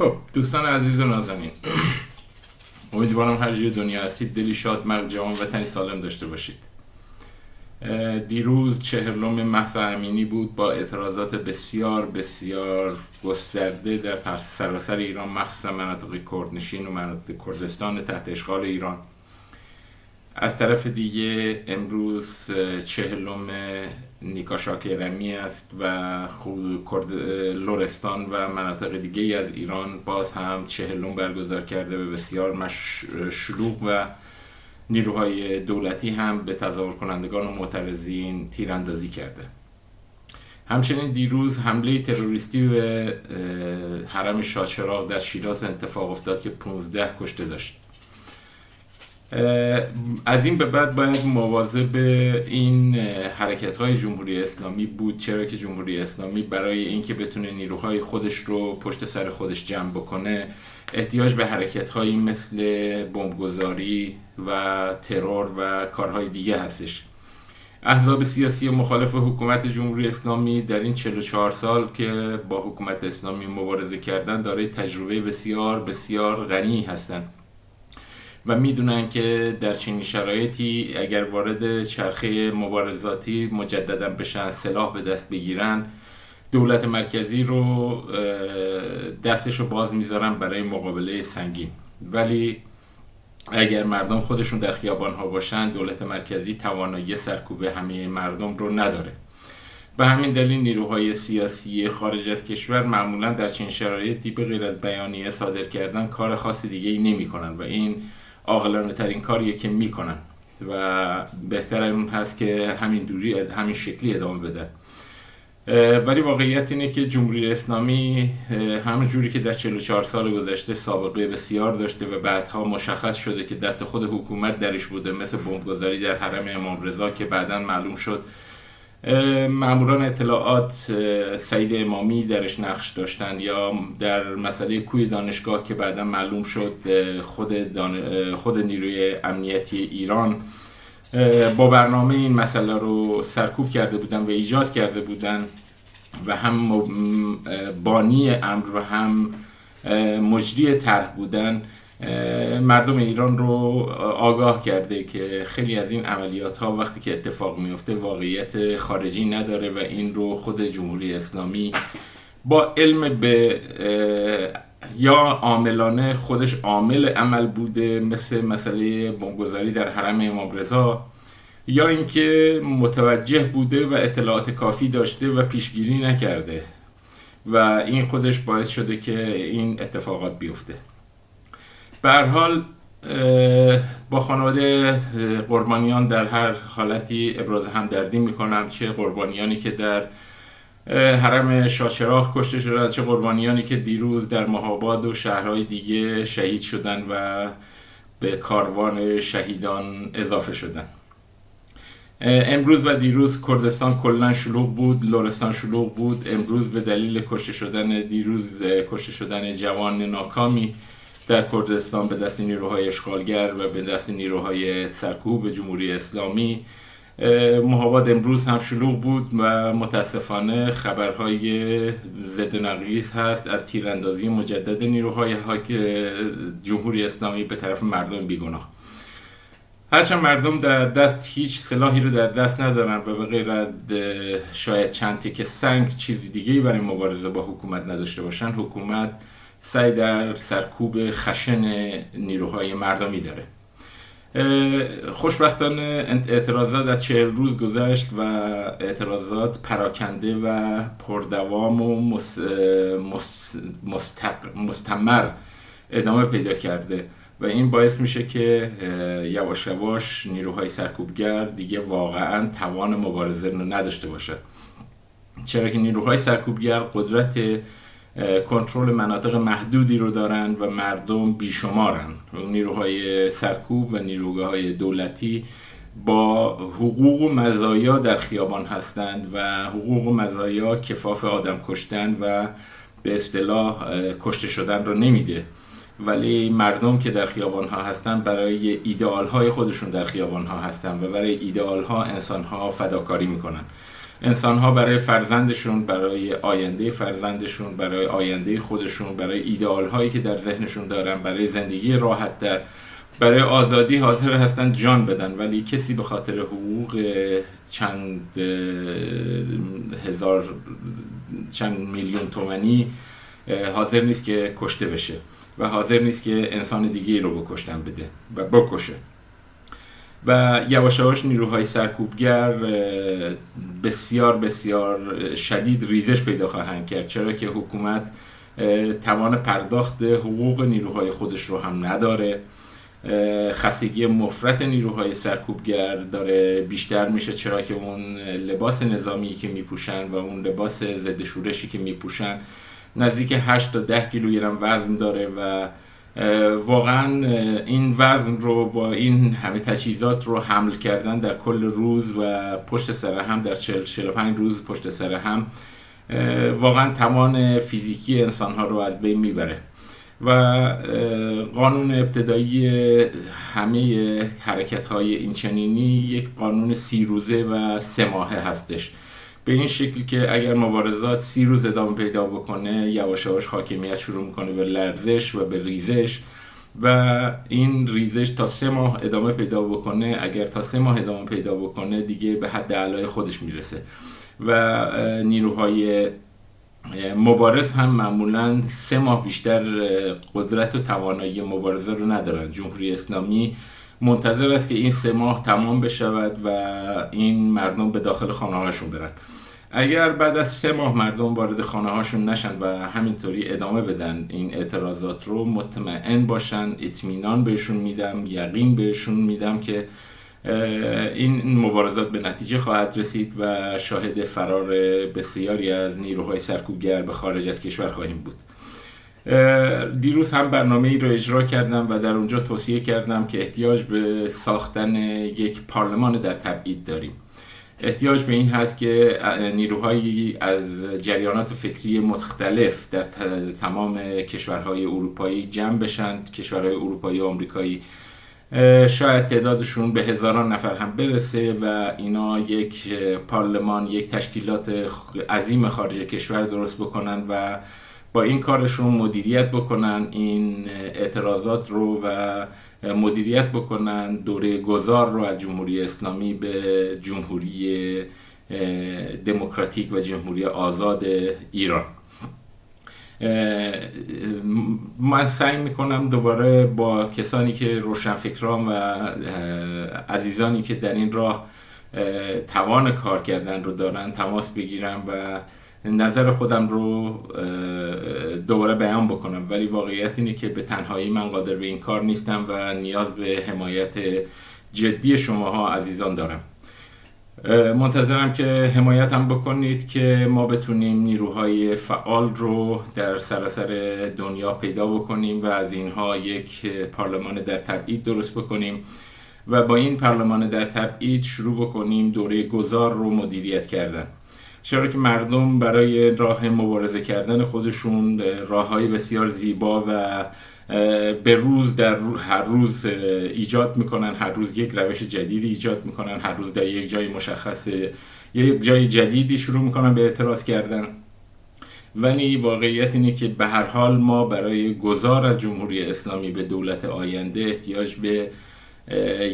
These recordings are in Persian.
خب دوستان عزیز و نازنین امیدوارم هر جای دنیا هستید. دلی شاد مرد جوان وطنی سالم داشته باشید. دیروز چهرلوم محسا امینی بود. با اعتراضات بسیار بسیار گسترده در سراسر ایران مخصوصا مناطق کردنشین و مناطق کردستان تحت اشغال ایران. از طرف دیگه امروز چهلم نیکا شاکرمی است و لورستان و مناطق دیگه از ایران باز هم چهلم برگزار کرده و بسیار شلوغ و نیروهای دولتی هم به تظاهر کنندگان و معترضین تیراندازی کرده. همچنین دیروز حمله تروریستی به حرم شاچراغ در شیراز اتفاق افتاد که 15 کشته داشت. از این به بعد باید مواظب این حرکت های جمهوری اسلامی بود چرا که جمهوری اسلامی برای اینکه بتونه نیروهای خودش رو پشت سر خودش جمع بکنه احتیاج به حرکت هایی مثل بمبگذاری و ترور و کارهای دیگه هستش. احزاب سیاسی مخالف حکومت جمهوری اسلامی در این 44 سال که با حکومت اسلامی مبارزه کردن دارای تجربه بسیار بسیار غنی هستند و می‌دونن که در چنین شرایطی اگر وارد چرخه مبارزاتی مجددا بشن سلاح به دست بگیرن دولت مرکزی رو دستش رو باز می‌ذارن برای مقابله سنگین. ولی اگر مردم خودشون در خیابان ها باشن دولت مرکزی توانایی سرکوب همه مردم رو نداره. به همین دلیل نیروهای سیاسی خارج از کشور معمولا در چنین شرایطی به غیر از بیانیه صادر کردن کار خاص دیگه ای نمی کنن و این عاقلانه ترین کاریه که می‌کنن و بهتر اون هست که همین دوری همین شکلی ادامه بدن ولی واقعیت اینه که جمهوری اسلامی همون جوری که در 44 سال گذشته سابقه بسیار داشته و بعدها مشخص شده که دست خود حکومت درش بوده مثل بمبگذاری در حرم امام رضا که بعدا معلوم شد ماموران اطلاعات سعید امامی درش نقش داشتن یا در مسئله کوی دانشگاه که بعدا معلوم شد خود, خود نیروی امنیتی ایران با برنامه این مسئله رو سرکوب کرده بودن و ایجاد کرده بودن و هم بانی امر و هم مجری طرح بودن. مردم ایران رو آگاه کرده که خیلی از این عملیات ها وقتی که اتفاق میفته واقعیت خارجی نداره و این رو خود جمهوری اسلامی با علم به یا عاملانه خودش عامل عمل بوده مثل مسئله بمبگذاری در حرم امام رضا یا اینکه متوجه بوده و اطلاعات کافی داشته و پیشگیری نکرده و این خودش باعث شده که این اتفاقات بیفته. به حال با خانواده قربانیان در هر حالتی ابراز همدردی می‌کنم. چه قربانیانی که در حرم شاچراغ کشته شدن چه قربانیانی که دیروز در مهاباد و شهرهای دیگه شهید شدن و به کاروان شهیدان اضافه شدن. امروز و دیروز کردستان کلا شلوغ بود لورستان شلوغ بود. امروز به دلیل کشته شدن دیروز کشته شدن جوان ناکامی در کردستان به دست نیروهای اشغالگر و به دست نیروهای سرکوب جمهوری اسلامی محابات امروز هم شلوغ بود و متاسفانه خبرهای ضد نقیس هست از تیراندازی مجدد نیروهای جمهوری اسلامی به طرف مردم بیگناه. هرچند مردم در دست هیچ سلاحی رو در دست ندارن و به غیر از شاید چند که سنگ چیزی دیگه برای مبارزه با حکومت نداشته باشن حکومت سعی در سرکوب خشن نیروهای مردمی داره. خوشبختانه اعتراضات از چهل روز گذشت و اعتراضات پراکنده و پردوام و مستمر ادامه پیدا کرده و این باعث میشه که یواش یواش نیروهای سرکوبگر دیگه واقعا توان مبارزه رو نداشته باشه چرا که نیروهای سرکوبگر قدرت کنترل مناطق محدودی رو دارند و مردم بیشمارن. نیروهای سرکوب و نیروهای دولتی با حقوق و مزایا در خیابان هستند و حقوق و مزایا کفاف آدم کشتن و به اصطلاح کشته شدن رو نمیده. ولی مردم که در خیابان ها هستن برای ایدئال های خودشون در خیابان ها هستن و برای ایدئال ها انسان ها فداکاری می‌کنن. انسان ها برای فرزندشون برای آینده فرزندشون برای آینده خودشون برای ایدئال هایی که در ذهنشون دارن برای زندگی راحت در برای آزادی حاضر هستن جان بدن. ولی کسی به خاطر حقوق چند هزار چند میلیون تومنی حاضر نیست که کشته بشه و حاضر نیست که انسان دیگه رو بکشتن بده و بکشه. و یواش یواش نیروهای سرکوبگر بسیار بسیار شدید ریزش پیدا خواهند کرد. چرا که حکومت توان پرداخت حقوق نیروهای خودش رو هم نداره. خستگی مفرت نیروهای سرکوبگر داره. بیشتر میشه چرا که اون لباس نظامی که میپوشن و اون لباس ضد شورشی که میپوشن نزدیک 8 تا 10 کیلوگرم وزن داره و واقعا این وزن رو با این همه تجهیزات رو حمل کردن در کل روز و پشت سر هم در 45 روز پشت سر هم واقعا توان فیزیکی انسان ها رو از بین می‌بره. و قانون ابتدایی همه حرکت های این چنینی یک قانون سی روزه و سه ماهه هستش. به این شکل که اگر مبارزات سی روز ادامه پیدا بکنه یواش یواش حاکمیت شروع می‌کنه به لرزش و به ریزش و این ریزش تا سه ماه ادامه پیدا بکنه. اگر تا سه ماه ادامه پیدا بکنه دیگه به حد علای خودش می‌رسه. و نیروهای مبارز هم معمولا سه ماه بیشتر قدرت و توانایی مبارزه رو ندارن. جمهوری اسلامی منتظر است که این سه ماه تمام بشود و این مردم به داخل خانه برن. اگر بعد از سه ماه مردم وارد خانه هاشون نشن و همینطوری ادامه بدن این اعتراضات رو مطمئن باشن اطمینان بهشون میدم یقین بهشون میدم که این مبارزات به نتیجه خواهد رسید و شاهد فرار بسیاری از نیروهای سرکوبگر به خارج از کشور خواهیم بود. دیروز هم برنامه ای رو اجرا کردم و در اونجا توصیه کردم که احتیاج به ساختن یک پارلمان در تبعید داریم. احتیاج به این هست که نیروهایی از جریانات فکری مختلف در تمام کشورهای اروپایی جمع بشند کشورهای اروپایی و آمریکایی شاید تعدادشون به هزاران نفر هم برسه و اینا یک پارلمان یک تشکیلات عظیم خارج کشور درست بکنن و با این کارشون مدیریت بکنن این اعتراضات رو و مدیریت بکنن دوره گذار رو از جمهوری اسلامی به جمهوری دموکراتیک و جمهوری آزاد ایران. من سعی می‌کنم دوباره با کسانی که روشنفکران و عزیزانی که در این راه توان کار کردن رو دارن تماس بگیرم و نظر خودم رو دوباره بیان بکنم. ولی واقعیت اینه که به تنهایی من قادر به این کار نیستم و نیاز به حمایت جدی شماها عزیزان دارم. منتظرم که حمایت هم بکنید که ما بتونیم نیروهای فعال رو در سراسر دنیا پیدا بکنیم و از اینها یک پارلمان در تبعید درست بکنیم و با این پارلمان در تبعید شروع بکنیم دوره گذار رو مدیریت کردن. چرا که مردم برای راه مبارزه کردن خودشون راه های بسیار زیبا و به روز در هر روز ایجاد می‌کنن هر روز یک روش جدیدی ایجاد می‌کنن هر روز در یک جای مشخص یک جای جدیدی شروع می‌کنن به اعتراض کردن. ولی واقعیت اینه که به هر حال ما برای گذار از جمهوری اسلامی به دولت آینده احتیاج به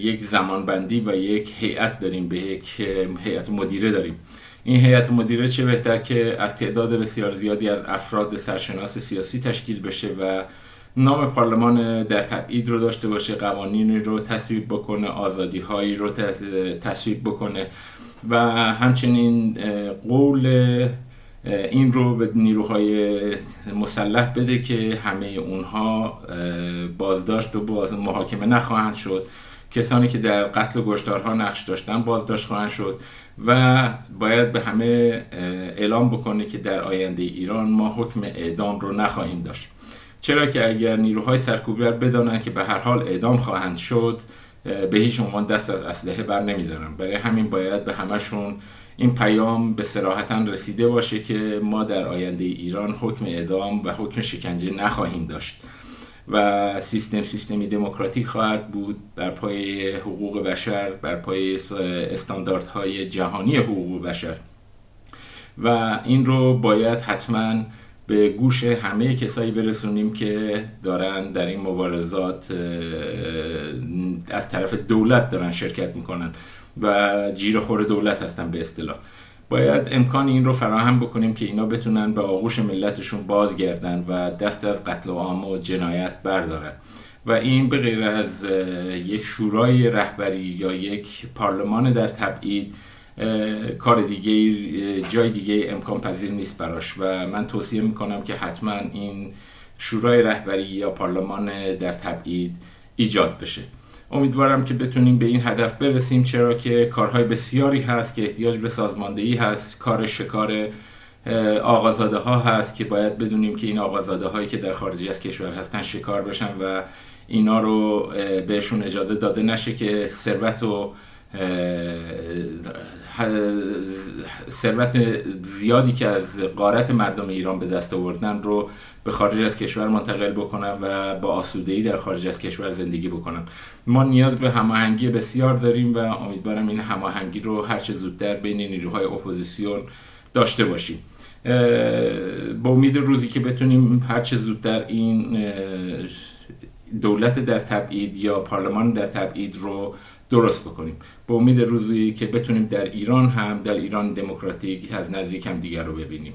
یک زمانبندی و یک هیئت داریم به یک هیئت مدیره داریم. این هیئت مدیره چه بهتر که از تعداد بسیار زیادی از افراد سرشناس سیاسی تشکیل بشه و نام پارلمان در تبعید رو داشته باشه قوانینی رو تصویب بکنه آزادی هایی رو تصویب بکنه و همچنین قول این رو به نیروهای مسلح بده که همه اونها بازداشت و باز محاکمه نخواهند شد. کسانی که در قتل گشتارها نقش داشتن بازداشت خواهند شد و باید به همه اعلام بکنه که در آینده ایران ما حکم اعدام رو نخواهیم داشت. چرا که اگر نیروهای سرکوبگر بدانند که به هر حال اعدام خواهند شد به هیچ عنوان دست از اسلحه بر نمیدارن. برای همین باید به همشون این پیام به سراحتا رسیده باشه که ما در آینده ایران حکم اعدام و حکم شکنجه نخواهیم داشت. و سیستم سیستمی دموکراتیک خواهد بود بر پای حقوق بشر بر پای استانداردهای جهانی حقوق بشر. و این رو باید حتما به گوش همه کسایی برسونیم که دارن در این مبارزات از طرف دولت دارن شرکت می‌کنن و جیر خور دولت هستن به اصطلاح. باید امکان این رو فراهم بکنیم که اینا بتونن به آغوش ملتشون بازگردن و دست از قتل و عام و جنایت بردارن. و این به غیر از یک شورای رهبری یا یک پارلمان در تبعید کار دیگه جای دیگه امکان پذیر نیست براش. و من توصیه می‌کنم که حتما این شورای رهبری یا پارلمان در تبعید ایجاد بشه. امیدوارم که بتونیم به این هدف برسیم چرا که کارهای بسیاری هست که احتیاج به سازماندهی هست کار شکار آقازاده ها هست که باید بدونیم که این آقازاده هایی که در خارج از کشور هستن شکار بشن و اینا رو بهشون اجازه داده نشه که ثروت و ثروت زیادی که از قارت مردم ایران به دست آوردن رو به خارج از کشور منتقل بکنن و با آسودگی در خارج از کشور زندگی بکنن ما نیاز به هماهنگی بسیار داریم و امیدوارم این هماهنگی رو هر چه زودتر بین نیروهای اپوزیسیون داشته باشیم با امید روزی که بتونیم هر چه زودتر این دولت در تبعید یا پارلمان در تبعید رو درست بکنیم. با امید روزی که بتونیم در ایران هم در ایران دموکراتیک از نزدیک هم دیگر رو ببینیم.